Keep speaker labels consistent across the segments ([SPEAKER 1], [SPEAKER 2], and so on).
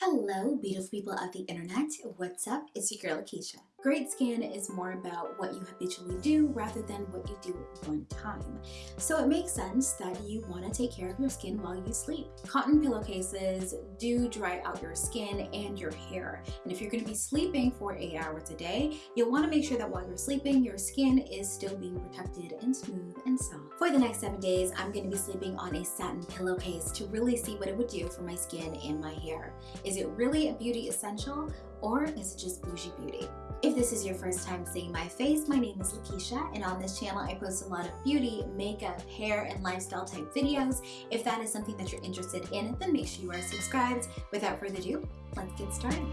[SPEAKER 1] Hello, beautiful people of the internet. What's up? It's your girl, Lakeisha. Great skin is more about what you habitually do rather than what you do one time. So it makes sense that you want to take care of your skin while you sleep. Cotton pillowcases do dry out your skin and your hair. And if you're going to be sleeping for eight hours a day, you'll want to make sure that while you're sleeping, your skin is still being protected and smooth and soft. For the next seven days, I'm going to be sleeping on a satin pillowcase to really see what it would do for my skin and my hair. Is it really a beauty essential or is it just bougie beauty? If this is your first time seeing my face, my name is Lakeisha and on this channel I post a lot of beauty, makeup, hair, and lifestyle type videos. If that is something that you're interested in, then make sure you are subscribed. Without further ado, let's get started.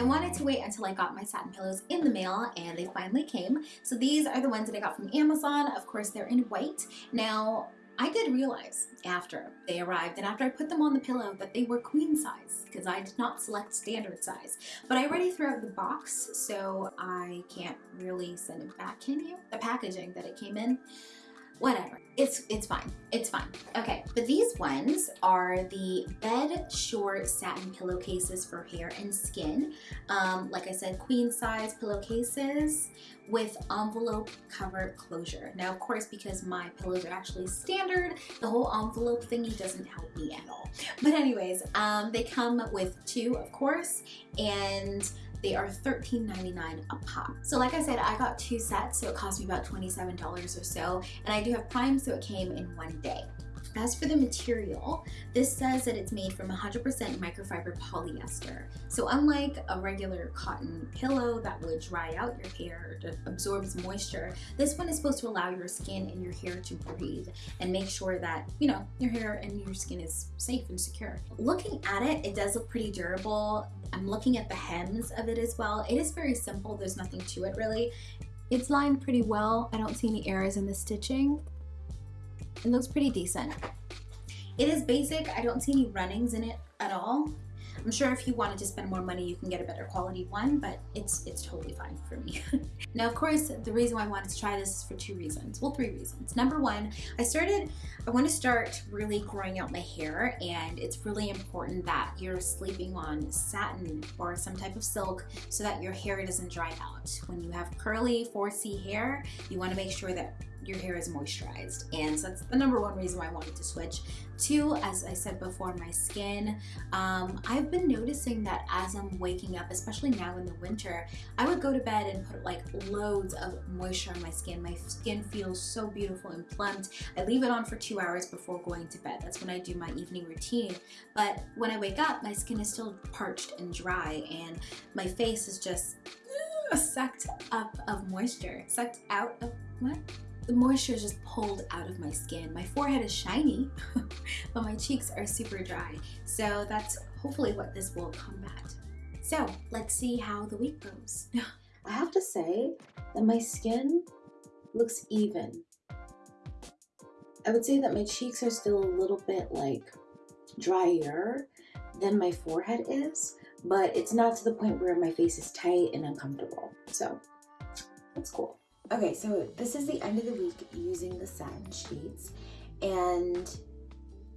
[SPEAKER 1] I wanted to wait until I got my satin pillows in the mail and they finally came. So these are the ones that I got from Amazon. Of course, they're in white. Now, I did realize after they arrived and after I put them on the pillow that they were queen size because I did not select standard size. But I already threw out the box so I can't really send it back, can you? The packaging that it came in whatever. It's, it's fine. It's fine. Okay, but these ones are the Bedsure Satin Pillowcases for hair and skin. Um, like I said, queen size pillowcases with envelope cover closure. Now, of course, because my pillows are actually standard, the whole envelope thingy doesn't help me at all. But anyways, um, they come with two, of course, and they are $13.99 a pop. So like I said, I got two sets, so it cost me about $27 or so. And I do have Prime, so it came in one day. As for the material, this says that it's made from 100% microfiber polyester. So unlike a regular cotton pillow that would dry out your hair, or absorbs moisture, this one is supposed to allow your skin and your hair to breathe and make sure that, you know, your hair and your skin is safe and secure. Looking at it, it does look pretty durable. I'm looking at the hems of it as well. It is very simple. There's nothing to it really. It's lined pretty well. I don't see any errors in the stitching. It looks pretty decent. It is basic. I don't see any runnings in it at all. I'm sure if you wanted to spend more money, you can get a better quality one, but it's it's totally fine for me. now, of course, the reason why I wanted to try this is for two reasons. Well, three reasons. Number one, I started, I want to start really growing out my hair, and it's really important that you're sleeping on satin or some type of silk so that your hair doesn't dry out. When you have curly 4C hair, you want to make sure that your hair is moisturized. And so that's the number one reason why I wanted to switch. Two, as I said before, my skin. Um, I've been noticing that as I'm waking up, especially now in the winter, I would go to bed and put like loads of moisture on my skin. My skin feels so beautiful and plumped. I leave it on for two hours before going to bed. That's when I do my evening routine. But when I wake up, my skin is still parched and dry and my face is just sucked up of moisture, sucked out of, what? The moisture is just pulled out of my skin. My forehead is shiny, but my cheeks are super dry. So that's hopefully what this will combat. So let's see how the week goes.
[SPEAKER 2] I have to say that my skin looks even. I would say that my cheeks are still a little bit like drier than my forehead is, but it's not to the point where my face is tight and uncomfortable. So that's cool. Okay, so this is the end of the week using the satin sheets and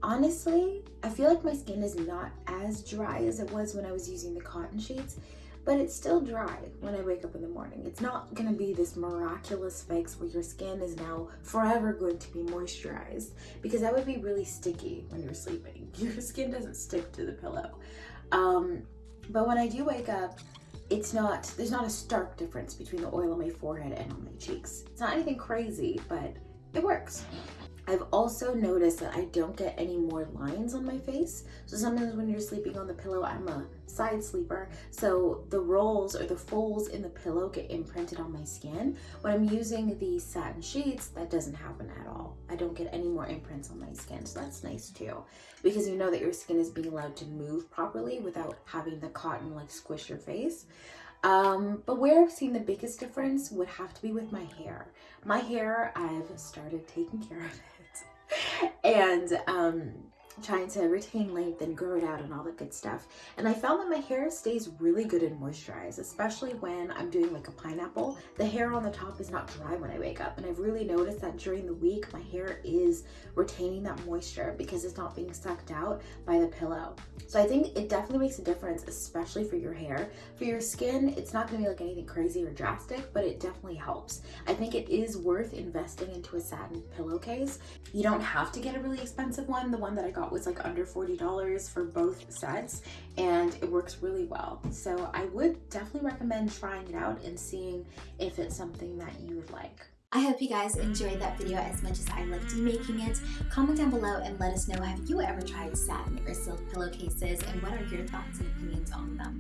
[SPEAKER 2] honestly, I feel like my skin is not as dry as it was when I was using the cotton sheets, but it's still dry when I wake up in the morning. It's not gonna be this miraculous fix where your skin is now forever going to be moisturized because that would be really sticky when you're sleeping. Your skin doesn't stick to the pillow. Um, but when I do wake up, it's not, there's not a stark difference between the oil on my forehead and on my cheeks. It's not anything crazy, but it works. I've also noticed that I don't get any more lines on my face. So sometimes when you're sleeping on the pillow, I'm a side sleeper. So the rolls or the folds in the pillow get imprinted on my skin. When I'm using the satin sheets, that doesn't happen at all. I don't get any more imprints on my skin. So that's nice too, because you know that your skin is being allowed to move properly without having the cotton like squish your face. Um, but where I've seen the biggest difference would have to be with my hair. My hair, I've started taking care of it. and um, trying to retain length and grow it out and all the good stuff. And I found that my hair stays really good and moisturized, especially when I'm doing like a pineapple. The hair on the top is not dry when I wake up. And I've really noticed that during the week, my hair is retaining that moisture because it's not being sucked out by the pillow. So I think it definitely makes a difference, especially for your hair. For your skin, it's not gonna be like anything crazy or drastic, but it definitely helps. I think it is worth investing into a satin pillowcase. You don't have to get a really expensive one. The one that I got was like under $40 for both sets and it works really well. So I would definitely recommend trying it out and seeing if it's something that you would like.
[SPEAKER 1] I hope you guys enjoyed that video as much as I loved making it. Comment down below and let us know have you ever tried satin or silk pillowcases and what are your thoughts and opinions on them.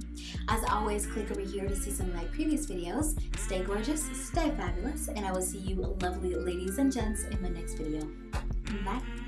[SPEAKER 1] As always, click over here to see some of my previous videos. Stay gorgeous, stay fabulous, and I will see you lovely ladies and gents in my next video. Bye.